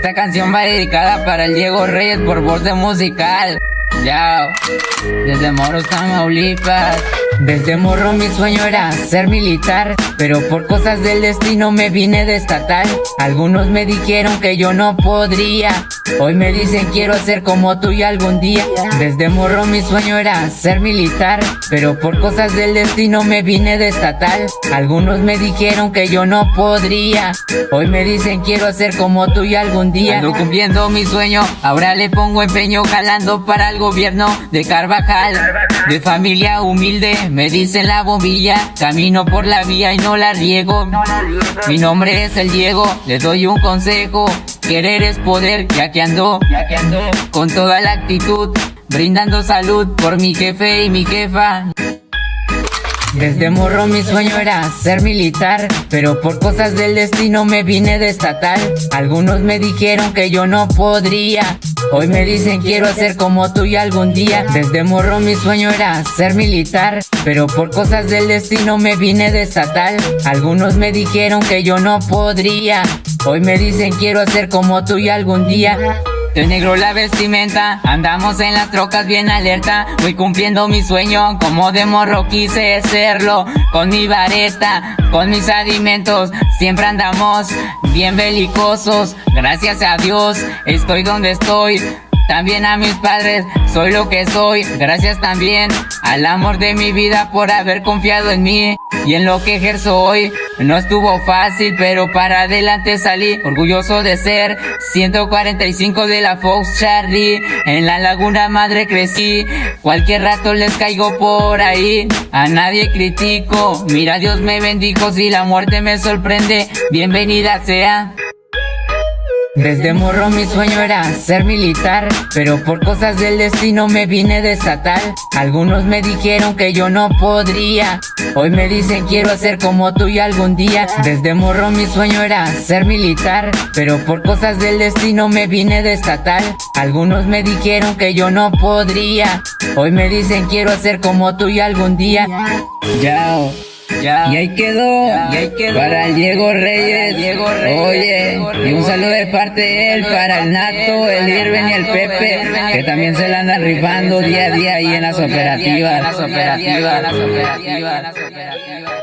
Esta canción va dedicada para el Diego Reyes por voz de musical. Yao, desde Moros, Tamaulipas. Desde morro mi sueño era ser militar, pero por cosas del destino me vine de estatal. Algunos me dijeron que yo no podría, hoy me dicen quiero ser como tú y algún día. Desde morro mi sueño era ser militar, pero por cosas del destino me vine de estatal. Algunos me dijeron que yo no podría, hoy me dicen quiero ser como tú y algún día. Ando cumpliendo mi sueño, ahora le pongo empeño jalando para el gobierno de Carvajal, de familia humilde me dicen la bombilla, camino por la vía y no la riego. Mi nombre es el Diego, le doy un consejo. Querer es poder, ya que ando, ya que ando con toda la actitud, brindando salud por mi jefe y mi jefa. Desde morro mi sueño era ser militar, pero por cosas del destino me vine de estatal. Algunos me dijeron que yo no podría, hoy me dicen quiero ser como tú y algún día. Desde morro mi sueño era ser militar, pero por cosas del destino me vine de estatal. Algunos me dijeron que yo no podría, hoy me dicen quiero ser como tú y algún día. De negro la vestimenta, andamos en las trocas bien alerta. Voy cumpliendo mi sueño, como de morro quise serlo. Con mi vareta, con mis alimentos Siempre andamos bien belicosos. Gracias a Dios, estoy donde estoy. También a mis padres, soy lo que soy. Gracias también al amor de mi vida por haber confiado en mí y en lo que ejerzo hoy. No estuvo fácil, pero para adelante salí, orgulloso de ser 145 de la Fox Charlie. En la Laguna Madre crecí, cualquier rato les caigo por ahí. A nadie critico, mira Dios me bendijo, si la muerte me sorprende, bienvenida sea. Desde morro mi sueño era ser militar, pero por cosas del destino me vine de estatal. Algunos me dijeron que yo no podría, hoy me dicen quiero ser como tú y algún día. Desde morro mi sueño era ser militar, pero por cosas del destino me vine de estatal. Algunos me dijeron que yo no podría, hoy me dicen quiero ser como tú y algún día. Yao. Ya. Y ahí quedó, y ahí quedó. Para el Diego Reyes. Diego Reyes Oye, y un saludo de parte de él para el Nato, el Irven y el Pepe, que también se la andan rifando día a día ahí en las operativas. En las operativas, en las operativas.